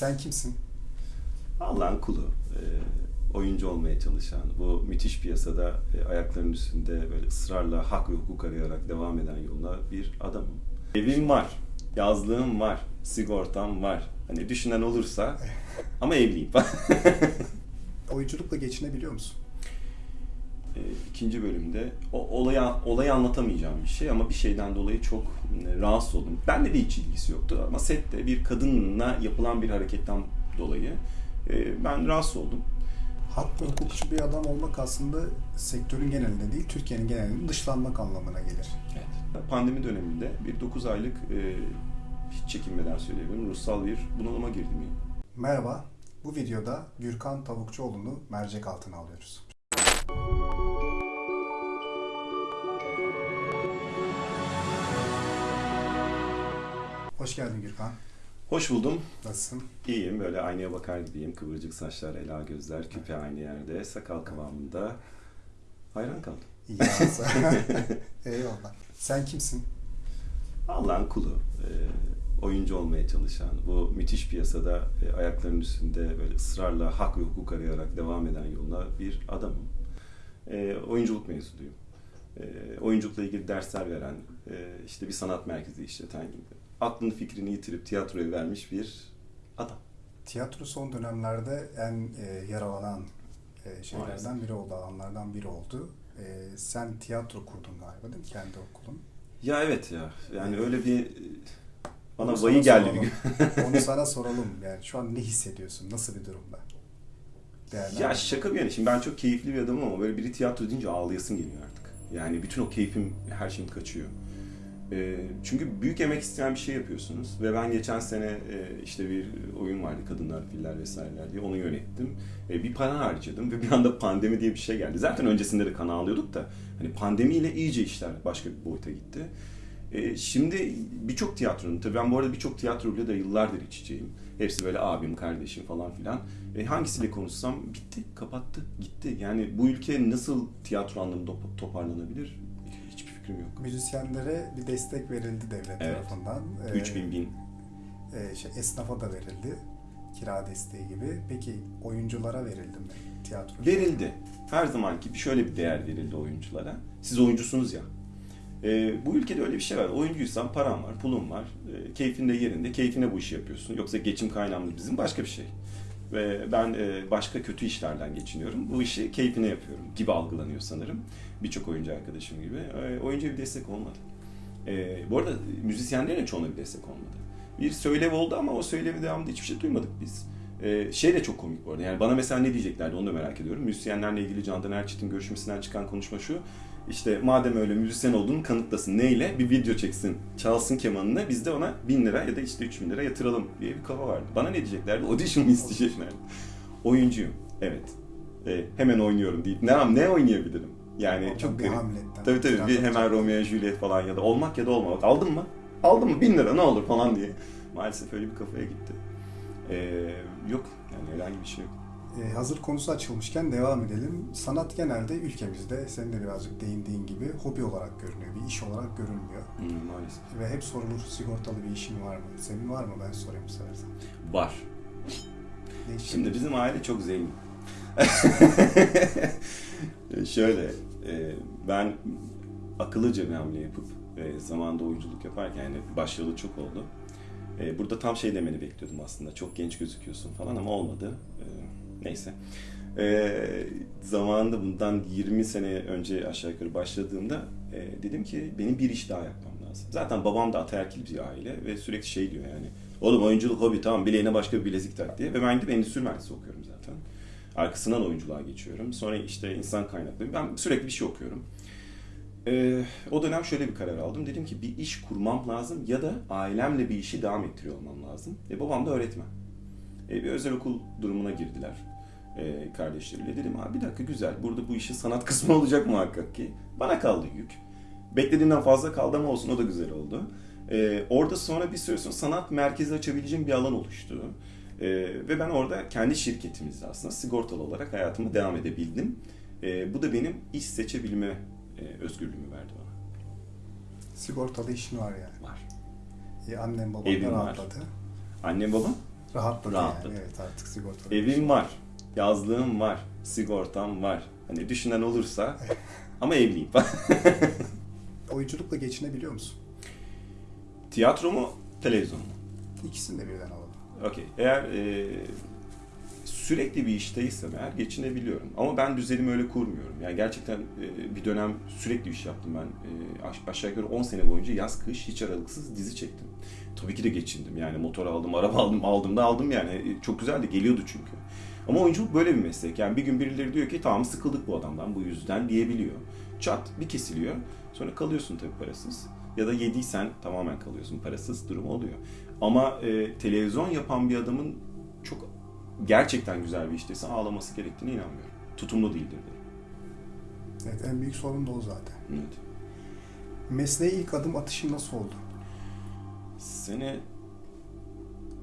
Sen kimsin? Allah'ın kulu. e, oyuncu olmaya çalışan, bu müthiş piyasada e, ayaklarının üstünde böyle ısrarla hak ve hukuk arayarak devam eden yoluna bir adamım. Evim var, yazlığım var, sigortam var. Hani düşünen olursa ama evliyim. Oyunculukla geçinebiliyor musun? E, İkinci bölümde o olayı, olayı anlatamayacağım bir şey ama bir şeyden dolayı çok e, rahatsız oldum. Benle de hiç ilgisi yoktu ama sette bir kadınla yapılan bir hareketten dolayı e, ben rahatsız oldum. Hak ve hukukçu bir adam olmak aslında sektörün genelinde değil, Türkiye'nin genelinde dışlanmak anlamına gelir. Evet. Pandemi döneminde bir 9 aylık e, hiç çekinmeden söyleyebilirim ruhsal bir bunalıma girdim. yani. Merhaba, bu videoda Gürkan Tavukçuoğlu'nu mercek altına alıyoruz. Hoş geldin Gürkan. Hoş buldum. Nasılsın? İyiyim. Böyle aynaya bakar gibiyim. Kıvırcık saçlar, ela gözler, küpe aynı yerde, sakal kıvamında. Hayran kaldım. İyi. Eyvallah. Sen kimsin? Allah'ın kulu. e, oyuncu olmaya çalışan, bu müthiş piyasada e, ayaklarının üstünde böyle ısrarla hak ve hukuk arayarak devam eden yoluna bir adamım. E, oyunculuk mezunuyum. E, oyunculukla ilgili dersler veren, e, işte bir sanat merkezi işleten gibi. Aklını fikrini yitirip tiyatroya vermiş bir adam. Tiyatro son dönemlerde en e, yaralanan e, şeylerden Maalesef. biri oldu, alanlardan biri oldu. E, sen tiyatro kurdun galiba değil mi? Kendi okulun. Ya evet ya. Yani öyle bir bana Onu sana geldi bir soralım. gün. Onu sana soralım. Yani şu an ne hissediyorsun? Nasıl bir durumda? Ya şaka bir yana. Şimdi ben çok keyifli bir adamım ama böyle biri tiyatro deyince ağlayasın geliyor artık. Yani bütün o keyfim, her şeyim kaçıyor. Ee, çünkü büyük emek isteyen bir şey yapıyorsunuz. Ve ben geçen sene e, işte bir oyun vardı Kadınlar, Filler vesaireler diye onu yönettim. Bir para harcadım ve bir anda pandemi diye bir şey geldi. Zaten öncesinde de kana alıyorduk da hani pandemiyle iyice işler başka bir boyuta gitti. E, şimdi birçok tiyatronun, tabii ben bu arada birçok tiyatroyla da yıllardır iç içeyim. Hepsi böyle abim, kardeşim falan filan. E, hangisiyle konuşsam bitti, kapattı, gitti. Yani bu ülke nasıl tiyatro anlamında top- toparlanabilir? Fikrim yok. Müzisyenlere bir destek verildi devlet Evet. tarafından. Ee, 3000 bin. e, şey, esnafa da verildi. Kira desteği gibi. Peki oyunculara verildi mi tiyatro? Verildi. Her zamanki bir şöyle bir değer verildi oyunculara. Siz oyuncusunuz ya. E, bu ülkede öyle bir şey var. Oyuncuysan paran var, pulun var. E, keyfin de yerinde. Keyfine bu işi yapıyorsun. Yoksa geçim kaynağımız bizim başka bir şey. Ve ben e, başka kötü işlerden geçiniyorum. Bu işi keyfine yapıyorum gibi algılanıyor sanırım. Birçok oyuncu arkadaşım gibi. E, oyuncuya bir destek olmadı. E, bu arada müzisyenlerin çoğuna bir destek olmadı. Bir söylev oldu ama o söylevi devamında hiçbir şey duymadık biz. Şey de çok komik bu arada. Yani bana mesela ne diyeceklerdi onu da merak ediyorum. Müzisyenlerle ilgili Candan Erçetin görüşmesinden çıkan konuşma şu. İşte madem öyle müzisyen olduğunu kanıtlasın. Neyle? Bir video çeksin. Çalsın kemanını. Biz de ona 1000 lira ya da işte 3000 lira yatıralım diye bir kafa vardı. Bana ne diyeceklerdi? Audition mı isteyeceklerdi? Oyuncuyum. Evet. E, hemen oynuyorum deyip ne, ne oynayabilirim? Yani Oradan çok garip. Hamlet'ten. Tabii tabii bir hemen Romeo Juliet falan ya da olmak ya da olmamak. Aldın mı? Aldın mı? 1000 lira ne olur falan diye. Maalesef öyle bir kafaya gitti. E, yok yani herhangi bir şey yok. Ee, hazır konusu açılmışken devam edelim. Sanat genelde ülkemizde senin de birazcık değindiğin gibi hobi olarak görünüyor. Bir iş olarak görünmüyor. Hmm, maalesef. Ve hep sorulur sigortalı bir işin var mı? Senin var mı? Ben sorayım seversen. Var. İş Şimdi bizim aile çok zengin. Şöyle, e, ben akıllıca bir hamle yapıp e, zamanında oyunculuk yaparken yani başlayalı çok oldu. E, burada tam şey demeni bekliyordum aslında. Çok genç gözüküyorsun falan ama olmadı. E, neyse. E, zamanında bundan 20 sene önce aşağı yukarı başladığımda e, dedim ki benim bir iş daha yapmam lazım. Zaten babam da ataerkil bir aile ve sürekli şey diyor yani. Oğlum oyunculuk hobi tamam bileğine başka bir bilezik tak diye. Ve ben gidip endüstri mühendisi okuyorum zaten. Arkasından oyunculuğa geçiyorum. Sonra işte insan kaynakları. Ben sürekli bir şey okuyorum. Ee, o dönem şöyle bir karar aldım. Dedim ki bir iş kurmam lazım ya da ailemle bir işi devam ettiriyor olmam lazım. E, babam da öğretmen. E, bir özel okul durumuna girdiler e, kardeşleriyle. Dedim abi bir dakika güzel. Burada bu işin sanat kısmı olacak muhakkak ki. Bana kaldı yük. Beklediğimden fazla kaldı ama olsun o da güzel oldu. Ee, orada sonra bir süre sonra sanat merkezi açabileceğim bir alan oluştu. Ee, ve ben orada kendi şirketimizde aslında sigortalı olarak hayatıma devam edebildim. Ee, bu da benim iş seçebilme e, özgürlüğümü verdi bana. Sigortalı işin var yani. Var. E, annem babam Evim da var. rahatladı. Annem babam Rahatladı, Rahatladı. yani. Evet artık sigorta. Evim var, yazlığım var, sigortam var. Hani düşünen olursa ama evliyim. Oyunculukla geçinebiliyor musun? Tiyatro mu, televizyon mu? İkisini de birden alalım. Okey. Eğer e, sürekli bir işteysem eğer geçinebiliyorum. Ama ben düzenimi öyle kurmuyorum. Yani gerçekten e, bir dönem sürekli iş yaptım ben. E, aş- aşağı yukarı 10 sene boyunca yaz kış hiç aralıksız dizi çektim. Tabii ki de geçindim. Yani motor aldım, araba aldım, aldım da aldım yani. E, Çok güzeldi, geliyordu çünkü. Ama oyunculuk böyle bir meslek. Yani bir gün birileri diyor ki tamam sıkıldık bu adamdan bu yüzden diyebiliyor. Çat bir kesiliyor. Sonra kalıyorsun tabii parasız. Ya da yediysen tamamen kalıyorsun parasız durum oluyor. Ama e, televizyon yapan bir adamın gerçekten güzel bir işteyse ağlaması gerektiğine inanmıyorum. Tutumlu değildir derim. Evet en büyük sorun da o zaten. Evet. Mesleğe ilk adım atışın nasıl oldu? Sene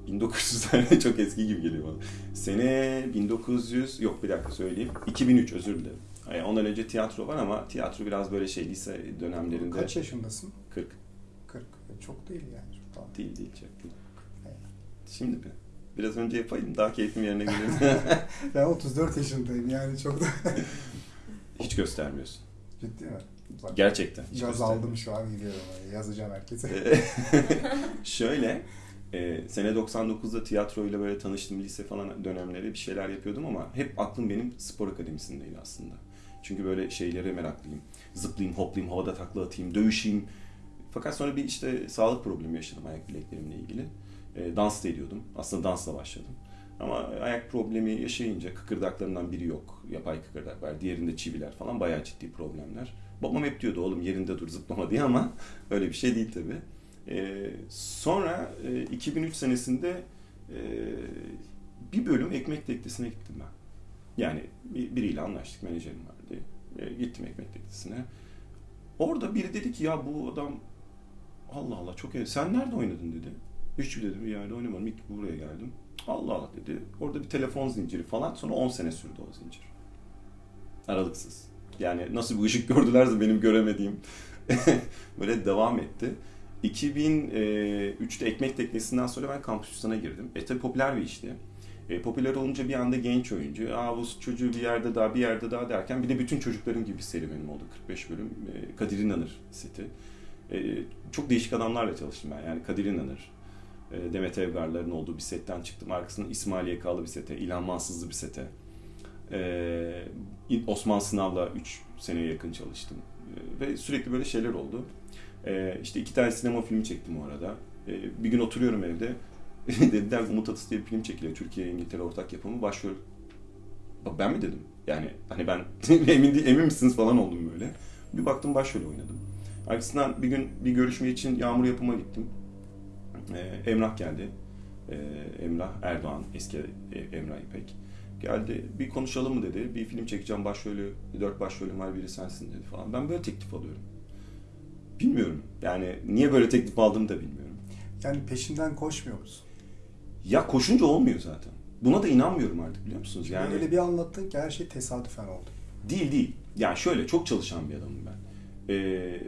1900'lerde çok eski gibi geliyor bana. Sene 1900 yok bir dakika söyleyeyim. 2003 özür dilerim. Yani ondan önce tiyatro var ama tiyatro biraz böyle şey lise dönemlerinde Kaç yaşındasın? 40 40. E, Çok değil yani. Çok değil değil çok değil. Şimdi mi? Biraz önce yapayım daha keyfim yerine gelir. Ben 34 yaşındayım yani çok da Hiç göstermiyorsun. ciddi mi? Bak, Gerçekten. hiç Yaz aldım şu an gidiyorum. Yazacağım herkese. Ee, Şöyle, e, sene 99'da tiyatroyla böyle tanıştım lise falan dönemleri bir şeyler yapıyordum ama hep aklım benim spor akademisindeydi aslında. Çünkü böyle şeylere meraklıyım. Zıplayayım, hoplayayım, havada takla atayım, dövüşeyim. Fakat sonra bir işte sağlık problemi yaşadım ayak bileklerimle ilgili. E, dans da ediyordum. Aslında dansla başladım. Ama ayak problemi yaşayınca kıkırdaklarımdan biri yok. Yapay kıkırdak var. Diğerinde çiviler falan bayağı ciddi problemler. Babam hep diyordu oğlum yerinde dur zıplama diye ama öyle bir şey değil tabii. Ee, sonra e, 2003 senesinde e, bir bölüm ekmek teknesine gittim ben. Yani bir- biriyle anlaştık, menajerim vardı. E, gittim ekmek teknesine. Orada biri dedi ki ya bu adam Allah Allah çok iyi. Sen nerede oynadın dedi. Hiç dedim bir yerde oynamadım. İlk buraya geldim. Allah Allah dedi. Orada bir telefon zinciri falan. Sonra 10 sene sürdü o zincir. Aralıksız. Yani nasıl bir ışık gördülerse benim göremediğim böyle devam etti. 2003'te Ekmek Teknesi'nden sonra ben kampüsüne girdim. E tabi popüler bir işti. E, popüler olunca bir anda genç oyuncu, aa bu çocuğu bir yerde daha bir yerde daha derken bir de bütün çocukların gibi bir serüvenim oldu. 45 bölüm. E, Kadir İnanır seti. E, çok değişik adamlarla çalıştım ben. Yani Kadir İnanır, e, Demet Evgarların olduğu bir setten çıktım. Arkasından İsmail Yekalı bir sete, İlhan Mansızlı bir sete. E, Osman Sınav'la 3 seneye yakın çalıştım. E, ve sürekli böyle şeyler oldu. E, işte iki tane sinema filmi çektim o arada. Bir gün oturuyorum evde. Dediler Umut Atıs diye bir film çekiliyor. Türkiye İngiltere ortak yapımı. Başrol ben mi dedim? Yani hani ben emin değil, emin misiniz falan oldum böyle. Bir baktım başrol oynadım. Arkasından bir gün bir görüşme için Yağmur Yapım'a gittim. Ee, Emrah geldi. Ee, Emrah Erdoğan, eski e- Emrah İpek. Geldi, bir konuşalım mı dedi. Bir film çekeceğim, başrolü, dört başrolüm var, biri sensin dedi falan. Ben böyle teklif alıyorum. Bilmiyorum. Yani niye böyle teklif aldığımı da bilmiyorum. Yani peşinden koşmuyor musun? Ya koşunca olmuyor zaten. Buna da inanmıyorum artık biliyor musunuz? Yani öyle bir anlattın ki her şey tesadüfen oldu. Değil değil. Yani şöyle çok çalışan bir adamım ben. Ee,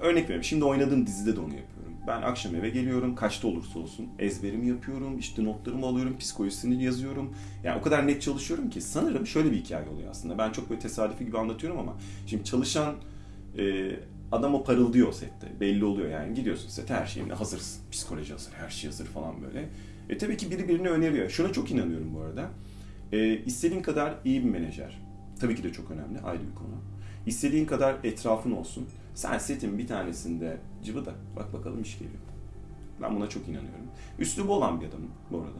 örnek veriyorum. Şimdi oynadığım dizide de onu yapıyorum. Ben akşam eve geliyorum. Kaçta olursa olsun. Ezberimi yapıyorum. işte notlarımı alıyorum. Psikolojisini yazıyorum. Yani o kadar net çalışıyorum ki sanırım şöyle bir hikaye oluyor aslında. Ben çok böyle tesadüfi gibi anlatıyorum ama şimdi çalışan e, adam o parıldıyor o sette. Belli oluyor yani. Gidiyorsun sete her şeyine hazırsın. Psikoloji hazır, her şey hazır falan böyle. E tabii ki biri birini öneriyor. Şuna çok inanıyorum bu arada. E, istediğin kadar iyi bir menajer. Tabii ki de çok önemli, ayrı bir konu. İstediğin kadar etrafın olsun. Sen setin bir tanesinde cıvıda. Bak bakalım iş geliyor. Ben buna çok inanıyorum. Üslubu olan bir adamım bu arada.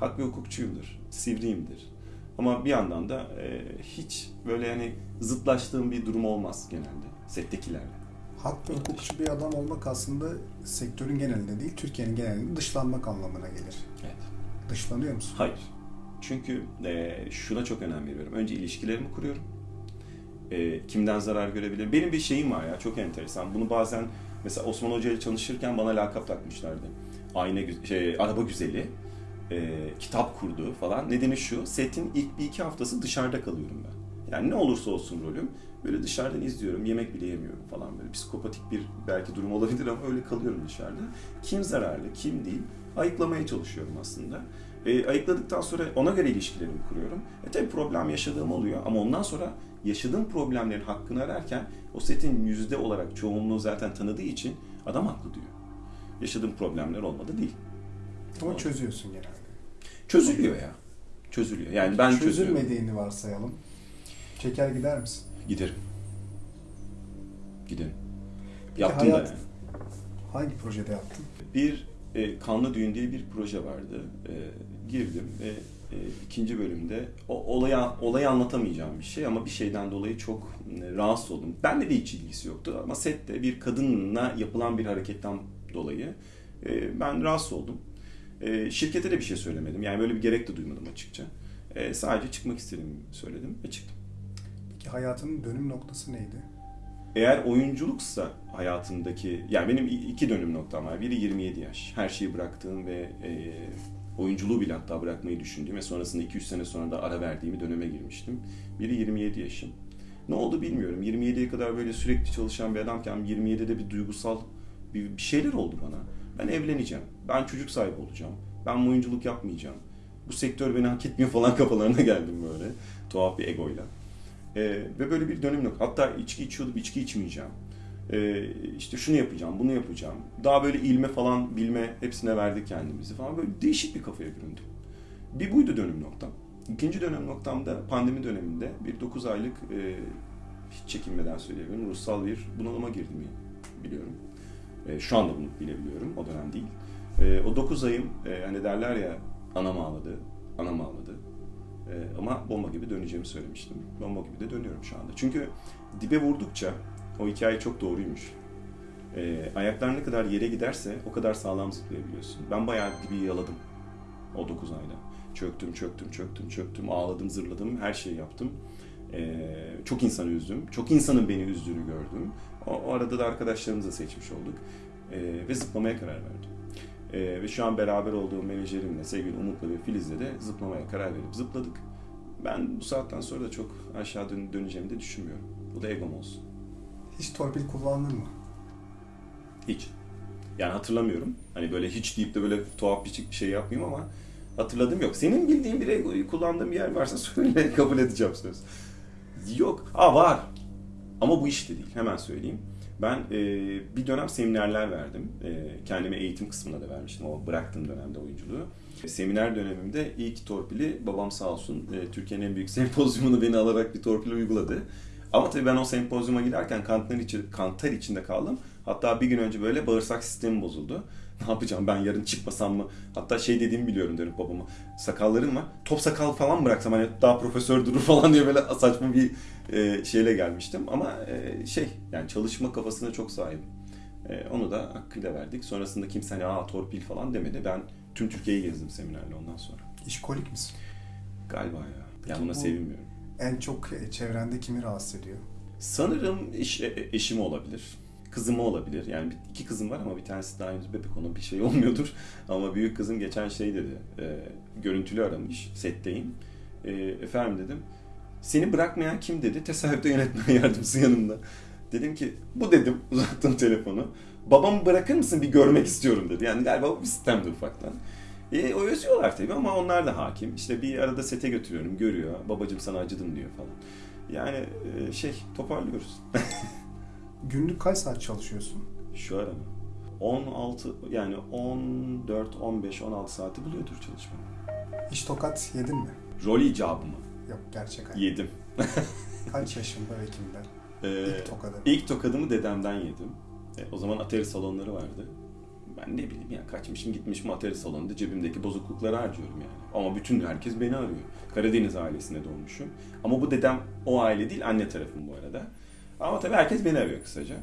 Hak ve hukukçuyumdur, sivriyimdir. Ama bir yandan da e, hiç böyle hani zıtlaştığım bir durum olmaz genelde settekilerle. Hak ve hukukçu bir adam olmak aslında sektörün genelinde değil, Türkiye'nin genelinde dışlanmak anlamına gelir. Evet. Dışlanıyor musun? Hayır. Çünkü e, şuna çok önem veriyorum. Önce ilişkilerimi kuruyorum. E, kimden zarar görebilirim? Benim bir şeyim var ya çok enteresan. Bunu bazen mesela Osman Hoca ile çalışırken bana lakap takmışlardı. Ayna şey araba güzeli, e, kitap kurdu falan. Nedeni şu. Setin ilk bir iki haftası dışarıda kalıyorum ben. Yani ne olursa olsun rolüm böyle dışarıdan izliyorum. Yemek bile yemiyorum falan böyle. Psikopatik bir belki durum olabilir ama öyle kalıyorum dışarıda. Kim zararlı, kim değil ayıklamaya çalışıyorum aslında. E, ayıkladıktan sonra ona göre ilişkilerimi kuruyorum. E tabii problem yaşadığım oluyor ama ondan sonra yaşadığım problemlerin hakkını ararken o setin yüzde olarak çoğunluğu zaten tanıdığı için adam haklı diyor. Yaşadığım problemler olmadı değil. Ama çözüyorsun genelde. Çözülüyor ya. Çözülüyor. Yani ben çözüyorum. Çözülmediğini varsayalım. Çeker gider misin? Giderim. Giderim. Peki Yaptım hayat- da yani. Hangi projede yaptın? Bir e, Kanlı Düğün diye bir proje vardı. E, girdim ve e, ikinci bölümde o olayı, olayı anlatamayacağım bir şey ama bir şeyden dolayı çok e, rahatsız oldum. Benle de hiç ilgisi yoktu ama sette bir kadınla yapılan bir hareketten dolayı e, ben rahatsız oldum. E, şirkete de bir şey söylemedim. Yani böyle bir gerek de duymadım açıkça. E, sadece çıkmak istediğimi söyledim ve çıktım. Peki hayatının dönüm noktası neydi? Eğer oyunculuksa hayatımdaki, yani benim iki dönüm noktam var. Biri 27 yaş. Her şeyi bıraktığım ve e, oyunculuğu bile hatta bırakmayı düşündüğüm ve sonrasında 2-3 sene sonra da ara verdiğim bir döneme girmiştim. Biri 27 yaşım. Ne oldu bilmiyorum. 27'ye kadar böyle sürekli çalışan bir adamken 27'de bir duygusal bir, bir şeyler oldu bana. Ben evleneceğim. Ben çocuk sahibi olacağım. Ben oyunculuk yapmayacağım. Bu sektör beni hak etmiyor falan kafalarına geldim böyle. Tuhaf bir egoyla. Ee, ve böyle bir dönüm yok. Hatta içki içiyordum, içki içmeyeceğim. Ee, işte şunu yapacağım, bunu yapacağım. Daha böyle ilme falan, bilme hepsine verdik kendimizi falan. Böyle değişik bir kafaya büründüm. Bir buydu dönüm noktam. İkinci dönüm noktamda pandemi döneminde bir 9 aylık e, hiç çekinmeden söyleyebilirim. Ruhsal bir bunalıma girdiğimi biliyorum. E, şu anda bunu bilebiliyorum. O dönem değil. E, o 9 ayım e, hani derler ya anam ağladı, anam ağladı. Ee, ama bomba gibi döneceğimi söylemiştim. Bomba gibi de dönüyorum şu anda. Çünkü dibe vurdukça o hikaye çok doğruymuş. Ee, ayaklar ne kadar yere giderse o kadar sağlam zıplayabiliyorsun. Ben bayağı dibi yaladım o 9 ayda. Çöktüm, çöktüm, çöktüm, çöktüm, ağladım, zırladım, her şeyi yaptım. Ee, çok insanı üzdüm. Çok insanın beni üzdüğünü gördüm. O, o arada da arkadaşlarımızı seçmiş olduk. Ee, ve zıplamaya karar verdim. Ee, ve şu an beraber olduğum menajerimle, sevgili Umut'la ve Filiz'le de zıplamaya karar verip zıpladık. Ben bu saatten sonra da çok aşağı dön- döneceğimi de düşünmüyorum. Bu da egom olsun. Hiç torpil kullandın mı? Hiç. Yani hatırlamıyorum. Hani böyle hiç deyip de böyle tuhaf bir şey yapmayayım ama hatırladığım yok. Senin bildiğin bir kullandığın bir yer varsa söyle kabul edeceğim söz. Yok. Aa var. Ama bu işte değil. Hemen söyleyeyim. Ben e, bir dönem seminerler verdim. E, kendime eğitim kısmına da vermiştim o bıraktığım dönemde oyunculuğu. E, seminer dönemimde ilk torpili babam sağ olsun e, Türkiye'nin en büyük sempozyumunu beni alarak bir torpil uyguladı. Ama tabii ben o sempozyuma giderken kantar, içi, kantar içinde kaldım. Hatta bir gün önce böyle bağırsak sistemi bozuldu. Ne yapacağım ben yarın çıkmasam mı? Hatta şey dediğimi biliyorum derim babama. Sakallarım var. Top sakal falan bıraksam hani daha profesör durur falan diye böyle saçma bir e, şeyle gelmiştim. Ama e, şey yani çalışma kafasına çok sahibim. E, onu da hakkıyla verdik. Sonrasında kimse hani aa torpil falan demedi. Ben tüm Türkiye'yi gezdim seminerle ondan sonra. İşkolik misin? Galiba ya. Yani Peki buna bu- sevinmiyorum. En çok e, çevrende kimi rahatsız ediyor? Sanırım eş, e- eşim olabilir. Kızım olabilir. Yani iki kızım var ama bir tanesi daha henüz bebek ona bir şey olmuyordur. Ama büyük kızım geçen şey dedi. E, görüntülü aramış. Setteyim. E, efendim dedim. Seni bırakmayan kim dedi? Tesadüfte yönetmen yardımcısı yanımda. Dedim ki bu dedim uzattım telefonu. Babamı bırakır mısın bir görmek istiyorum dedi. Yani galiba bu bir sistemdi ufaktan. E, o özlüyorlar tabii ama onlar da hakim. İşte bir arada sete götürüyorum, görüyor. Babacım sana acıdım diyor falan. Yani e, şey toparlıyoruz. Günlük kaç saat çalışıyorsun? Şu ara mı? 16 yani 14, 15, 16 saati buluyordur çalışmam. Hiç tokat yedin mi? Rol icabı mı? Yok gerçek hayat. Yedim. Kaç yaşında ve kimden? Ee, İlk tokadı. ilk tokadımı dedemden yedim. E, o zaman atari salonları vardı. Ben ne bileyim ya kaçmışım gitmişim atari salonunda cebimdeki bozuklukları harcıyorum yani. Ama bütün herkes beni arıyor. Karadeniz ailesine doğmuşum. Ama bu dedem o aile değil anne tarafım bu arada. Ama tabii herkes beni arıyor kısaca.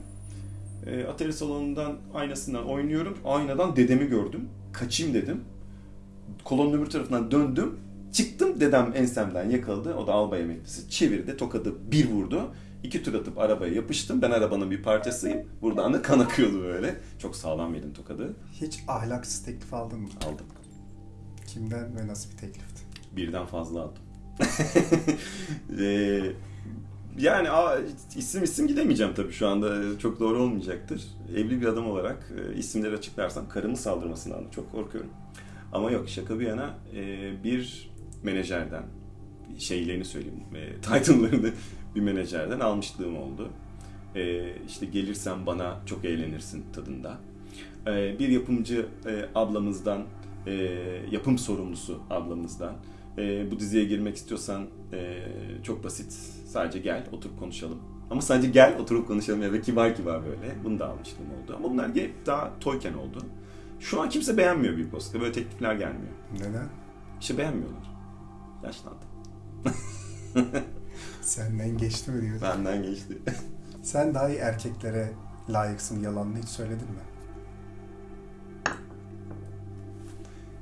E, atari salonundan aynasından oynuyorum. Aynadan dedemi gördüm. Kaçayım dedim. Kolonun öbür tarafından döndüm. Çıktım dedem ensemden yakaladı. O da albay emeklisi. Çevirdi tokadı bir vurdu. İki tur atıp arabaya yapıştım. Ben arabanın bir parçasıyım. Buradan da kan akıyordu böyle. Çok sağlam yedim tokadı. Hiç ahlaksız teklif aldın mı? Aldım. Kimden ve nasıl bir teklifti? Birden fazla aldım. Ee, yani a, isim isim gidemeyeceğim tabii şu anda. Çok doğru olmayacaktır. Evli bir adam olarak e, isimleri açıklarsam karımı saldırmasından da çok korkuyorum. Ama yok şaka bir yana e, bir menajerden şeylerini söyleyeyim, e, title'larını bir menajerden almışlığım oldu. E, işte gelirsen bana çok eğlenirsin tadında. E, bir yapımcı e, ablamızdan, e, yapım sorumlusu ablamızdan e, bu diziye girmek istiyorsan e, çok basit. Sadece gel, oturup konuşalım. Ama sadece gel, oturup konuşalım ya ve kibar kibar böyle. Bunu da almıştım oldu. Ama bunlar hep daha toyken oldu. Şu an kimse beğenmiyor Büyük Post'ta. Böyle teklifler gelmiyor. Neden? İşte beğenmiyorlar. Yaşlandım. Senden geçti mi diyor. Benden geçti. Sen daha iyi erkeklere layıksın yalanını hiç söyledin mi?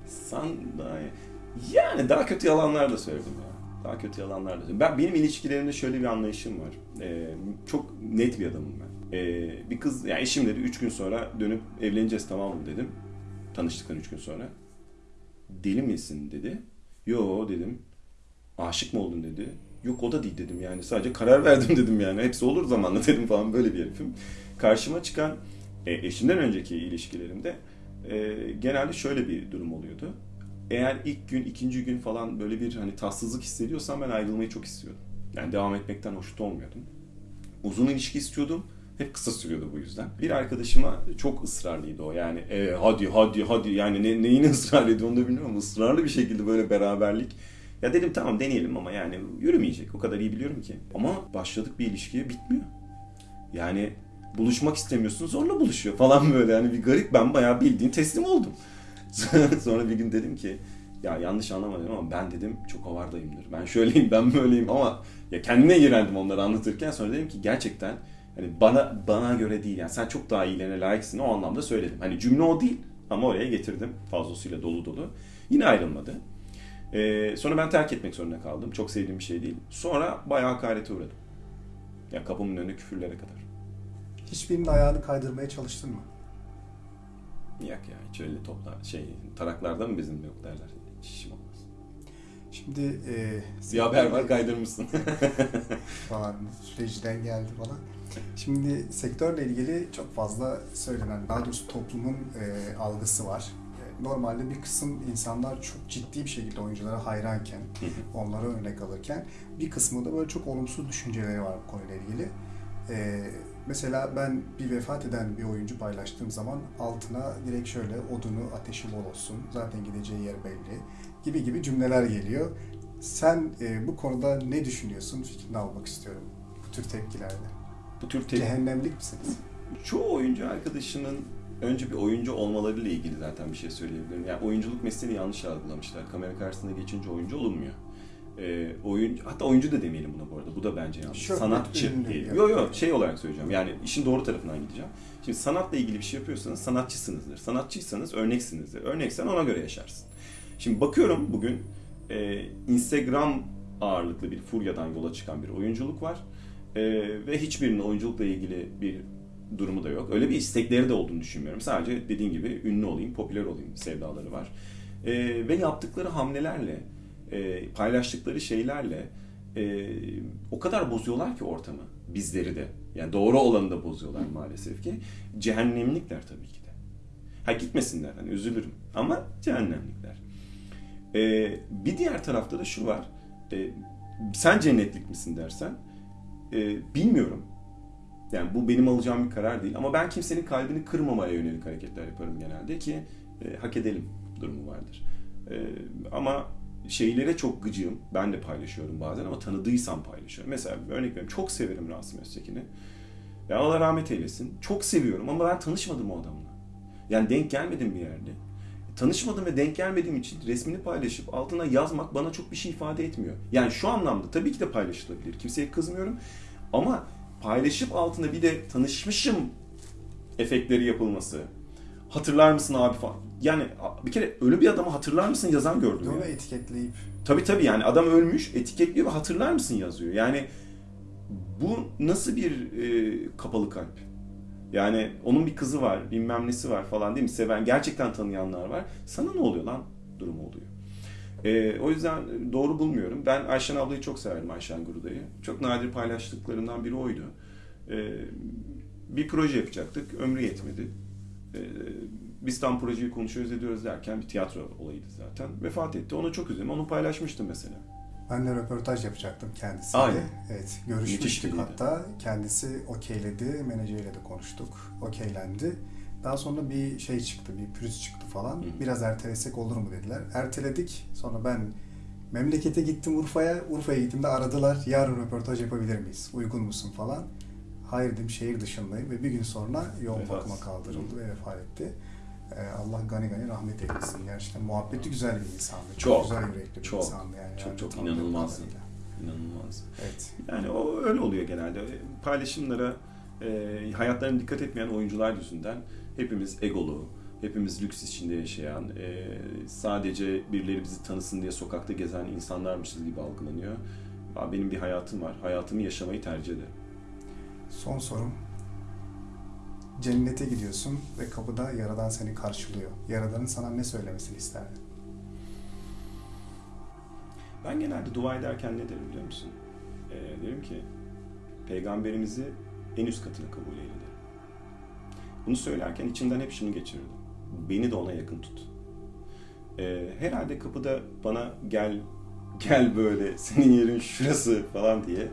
Sen daha Yani daha kötü yalanlar da söyledim ya. Daha kötü yalanlar da söyledim. Ben, benim ilişkilerimde şöyle bir anlayışım var. Ee, çok net bir adamım ben. Ee, bir kız, yani eşim dedi 3 gün sonra dönüp evleneceğiz tamam mı dedim. Tanıştıktan 3 gün sonra. Deli misin dedi. Yo dedim. Aşık mı oldun dedi. Yok o da değil dedim yani. Sadece karar verdim dedim yani. Hepsi olur zamanla dedim falan böyle bir herifim. Karşıma çıkan e, eşimden önceki ilişkilerimde e, genelde şöyle bir durum oluyordu. Eğer ilk gün, ikinci gün falan böyle bir hani tatsızlık hissediyorsam ben ayrılmayı çok istiyordum. Yani devam etmekten hoşnut olmuyordum. Uzun ilişki istiyordum. Hep kısa sürüyordu bu yüzden. Bir arkadaşıma çok ısrarlıydı o. Yani e, hadi hadi hadi yani ne, neyini ısrar onu da bilmiyorum ama ısrarlı bir şekilde böyle beraberlik. Ya dedim tamam deneyelim ama yani yürümeyecek. O kadar iyi biliyorum ki. Ama başladık bir ilişkiye bitmiyor. Yani buluşmak istemiyorsun zorla buluşuyor falan böyle. Yani bir garip ben bayağı bildiğin teslim oldum. Sonra bir gün dedim ki ya yanlış anlamadım ama ben dedim çok avardayımdır. Ben şöyleyim ben böyleyim ama ya kendine iğrendim onları anlatırken sonra dedim ki gerçekten hani bana bana göre değil yani sen çok daha iyilerine layıksın o anlamda söyledim. Hani cümle o değil ama oraya getirdim fazlasıyla dolu dolu. Yine ayrılmadı. Ee, sonra ben terk etmek zorunda kaldım. Çok sevdiğim bir şey değil. Sonra bayağı hakarete uğradım. Ya kapımın önünde küfürlere kadar. Hiçbirinin ayağını kaydırmaya çalıştın mı? Yok ya hiç öyle topla şey taraklarda mı bizim yok derler. Hiç işim olmaz. Şimdi e, Bir haber var kaydırmışsın. falan rejiden geldi falan. Şimdi sektörle ilgili çok fazla söylenen, daha doğrusu toplumun e, algısı var. Normalde bir kısım insanlar çok ciddi bir şekilde oyunculara hayranken, onlara örnek alırken bir kısmı da böyle çok olumsuz düşünceleri var bu konuyla ilgili. E, mesela ben bir vefat eden bir oyuncu paylaştığım zaman altına direkt şöyle odunu ateşi bol olsun, zaten gideceği yer belli gibi gibi cümleler geliyor. Sen e, bu konuda ne düşünüyorsun? Fikrini almak istiyorum bu tür tepkilerle. Bu tür te- Cehennemlik misiniz? çoğu oyuncu arkadaşının önce bir oyuncu olmalarıyla ilgili zaten bir şey söyleyebilirim. Yani oyunculuk mesleğini yanlış algılamışlar. Kamera karşısında geçince oyuncu olunmuyor. Ee, oyuncu hatta oyuncu da demeyelim buna bu arada. Bu da bence yanlış. Şöhret, Sanatçı yani. Yok yok şey olarak söyleyeceğim. Yani işin doğru tarafından gideceğim. Şimdi sanatla ilgili bir şey yapıyorsanız sanatçısınızdır. Sanatçıysanız örneksinizdir. Örneksen ona göre yaşarsın. Şimdi bakıyorum bugün e, Instagram ağırlıklı bir furyadan yola çıkan bir oyunculuk var. E, ve hiçbirinin oyunculukla ilgili bir durumu da yok. Öyle bir istekleri de olduğunu düşünmüyorum. Sadece dediğin gibi ünlü olayım, popüler olayım sevdaları var. E, ve yaptıkları hamlelerle, e, paylaştıkları şeylerle e, o kadar bozuyorlar ki ortamı. Bizleri de. Yani doğru olanı da bozuyorlar maalesef ki. Cehennemlikler tabii ki de. Ha gitmesinler hani üzülürüm. Ama cehennemlikler. E, bir diğer tarafta da şu var. E, sen cennetlik misin dersen e, bilmiyorum. Yani bu benim alacağım bir karar değil. Ama ben kimsenin kalbini kırmamaya yönelik hareketler yaparım genelde ki e, hak edelim durumu vardır. E, ama şeylere çok gıcığım. Ben de paylaşıyorum bazen ama tanıdıysam paylaşıyorum. Mesela bir örnek veriyorum. Çok severim Rasim Öztekin'i. Ya Allah rahmet eylesin. Çok seviyorum ama ben tanışmadım o adamla. Yani denk gelmedim bir yerde. Tanışmadım ve denk gelmediğim için resmini paylaşıp altına yazmak bana çok bir şey ifade etmiyor. Yani şu anlamda tabii ki de paylaşılabilir. Kimseye kızmıyorum. Ama paylaşıp altına bir de tanışmışım efektleri yapılması. Hatırlar mısın abi falan. Yani bir kere ölü bir adamı hatırlar mısın yazan gördüm. Onu ya. etiketleyip Tabii tabii yani adam ölmüş, etiketliyor ve hatırlar mısın yazıyor. Yani bu nasıl bir e, kapalı kalp? Yani onun bir kızı var, bilmem nesi var falan değil mi? Seven, gerçekten tanıyanlar var. Sana ne oluyor lan? Durum oluyor. E, o yüzden doğru bulmuyorum. Ben Ayşen ablayı çok severim Ayşen Guruday'ı. Çok nadir paylaştıklarından biri oydu. E, bir proje yapacaktık. Ömrü yetmedi. E, biz tam projeyi konuşuyoruz ediyoruz derken bir tiyatro olayıydı zaten. Vefat etti. Onu çok üzüldüm. Onu paylaşmıştım mesela. Ben de röportaj yapacaktım kendisiyle. Aynen. Evet, Müthiş görüşmüştük biriydi. hatta. Kendisi okeyledi, menajeriyle de konuştuk. Okeylendi. Daha sonra bir şey çıktı, bir pürüz çıktı falan. Hı. Biraz ertelesek olur mu dediler. Erteledik. Sonra ben memlekete gittim Urfa'ya. Urfa'ya gittiğimde aradılar. Yarın röportaj yapabilir miyiz? Uygun musun falan. Hayır dedim şehir dışındayım ve bir gün sonra yoğun Vefat. bakıma kaldırıldı ve vefat etti. Ee, Allah gani gani rahmet eylesin. Gerçekten muhabbeti güzel bir insandı. Çok, Çok, güzel yürekli bir çok, insandı yani. çok, Yani çok inanılmazdı. İnanılmaz. Evet. Yani o öyle oluyor genelde. Paylaşımlara e, hayatlarına dikkat etmeyen oyuncular yüzünden hepimiz egolu, hepimiz lüks içinde yaşayan, e, sadece birileri bizi tanısın diye sokakta gezen insanlarmışız gibi algılanıyor. Benim bir hayatım var. Hayatımı yaşamayı tercih ederim. Son sorum. Cennete gidiyorsun ve kapıda Yaradan seni karşılıyor. Yaradan'ın sana ne söylemesini isterdin? Ben genelde dua ederken ne derim biliyor musun? Ee, derim ki peygamberimizi en üst katına kabul eyle. Bunu söylerken içimden hep şunu geçirirdim. Beni de ona yakın tut. Ee, herhalde kapıda bana gel gel böyle senin yerin şurası falan diye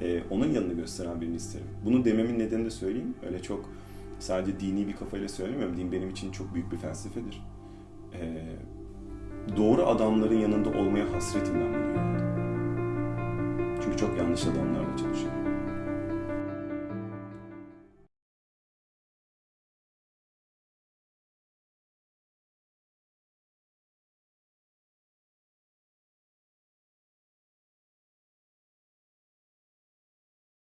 e, onun yanını gösteren birini isterim. Bunu dememin nedenini de söyleyeyim. Öyle çok sadece dini bir kafayla söylemiyorum. Din benim için çok büyük bir felsefedir. Ee, doğru adamların yanında olmaya hasretimden bunu. Çünkü çok yanlış adamlarla çalışıyorum.